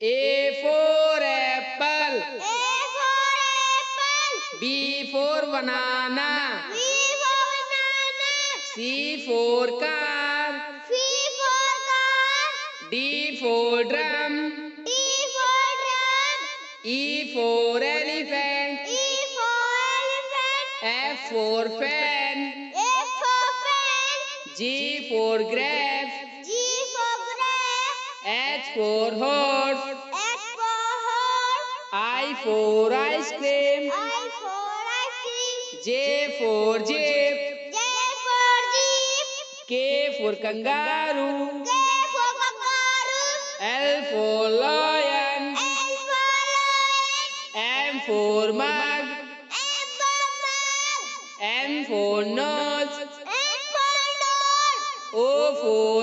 A for apple. A for apple. B for banana. B for banana. C for car. C for car. D for drum. D for drum. E for elephant. E for elephant. F for fan. F for fan. G for grapes. G for grapes. H for horse. H for horse. I for ice cream. I for ice cream. J for jeep. J for jeep. K for kangaroo. K for kangaroo. L for lion. L for lion. M for mug. M for mug. N for nose. N for nose. O for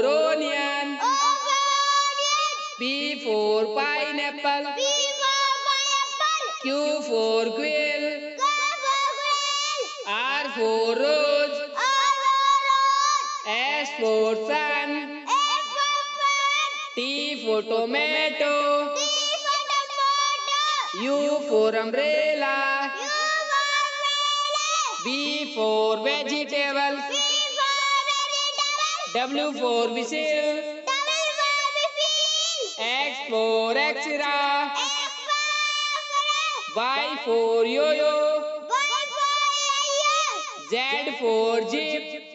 pineapple. P for pineapple. Q for quill. Q for quail. R for rose. R for rose. S for sun. S for fan. T for tomato. T for tomato. U for umbrella. U for umbrella. V for vegetable. V for vegetable. W for whistle. X for for X-ray. Y for yo-yo. Y for yo-yo. Z for jeep.